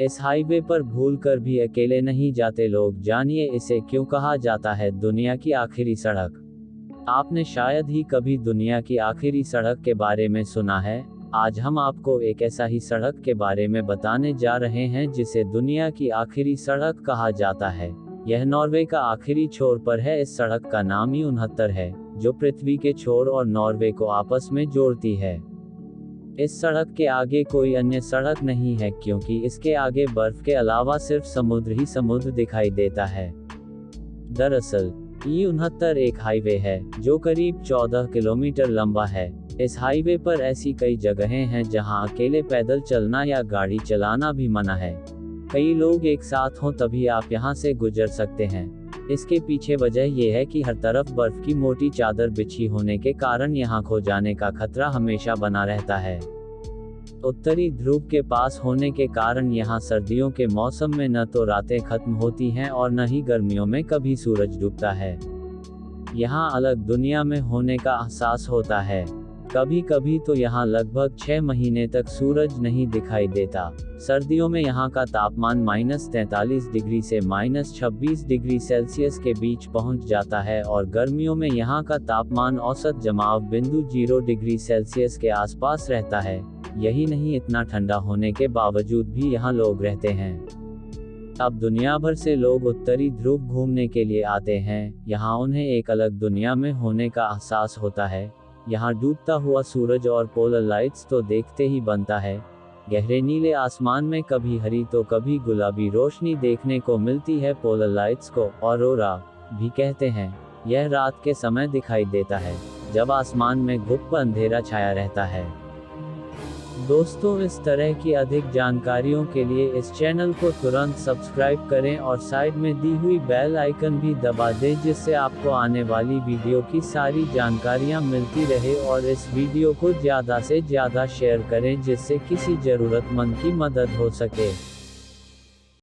इस हाईवे पर भूलकर भी अकेले नहीं जाते लोग। जानिए इसे क्यों कहा जाता है दुनिया की आखिरी सड़क। आपने शायद ही कभी दुनिया की आखिरी सड़क के बारे में सुना है। आज हम आपको एक ऐसा ही सड़क के बारे में बताने जा रहे हैं जिसे दुनिया की आखिरी सड़क कहा जाता है। यह नॉर्वे का आखिरी छोर पर है। इस सड़क का नाम ही उनहत्तर है, जो पृथ्वी के छोर और नॉर्वे को आपस में जोड़ती है। इस सड़क के आगे कोई अन्य सड़क नहीं है क्योंकि इसके आगे बर्फ़ के अलावा सिर्फ़ समुद्र ही समुद्र दिखाई देता है। दरअसल, ई उनहत्तर एक हाईवे है, जो करीब 14 किलोमीटर लंबा है। इस हाईवे पर ऐसी कई जगहें हैं जहाँ अकेले पैदल चलना या गाड़ी चलाना भी मना है। कई लोग एक साथ हों तभी आप यहाँ से गुजर सकते हैं। इसके पीछे वजह यह है कि हर तरफ़ बर्फ़ की मोटी चादर बिछी होने के कारण यहाँ खो जाने का खतरा हमेशा बना रहता है। उत्तरी ध्रुव के पास होने के कारण यहाँ सर्दियों के मौसम में न तो रातें खत्म होती हैं और न ही गर्मियों में कभी सूरज डूबता है। यहाँ अलग दुनिया में होने का एहसास होता है। कभी कभी तो यहाँ लगभग छह महीने तक सूरज नहीं दिखाई देता। सर्दियों में यहाँ का तापमान माइनस तैतालीस डिग्री से माइनस छब्बीस डिग्री सेल्सियस के बीच पहुँच जाता है और गर्मियों में यहाँ का तापमान औसत जमाव बिंदु ज़ीरो डिग्री सेल्सियस के आसपास रहता है। यही नहीं, इतना ठंडा होने के बावजूद भी यहाँ लोग रहते हैं। अब दुनिया भर से लोग उत्तरी ध्रुव घूमने के लिए आते हैं। यहाँ उन्हें एक अलग दुनिया में होने का एहसास होता है। यहाँ डूबता हुआ सूरज और पोलर लाइट्स तो देखते ही बनता है। गहरे नीले आसमान में कभी हरी तो कभी गुलाबी रोशनी देखने को मिलती है पोलर लाइट्स को, और भी कहते हैं, यह रात के समय दिखाई देता है, जब आसमान में गुप्त अंधेरा छाया रहता है। दोस्तों, इस तरह की अधिक जानकारियों के लिए इस चैनल को तुरंत सब्सक्राइब करें और साइड में दी हुई बेल आइकन भी दबा दें, जिससे आपको आने वाली वीडियो की सारी जानकारियाँ मिलती रहे और इस वीडियो को ज़्यादा से ज़्यादा शेयर करें, जिससे किसी ज़रूरतमंद की मदद हो सके।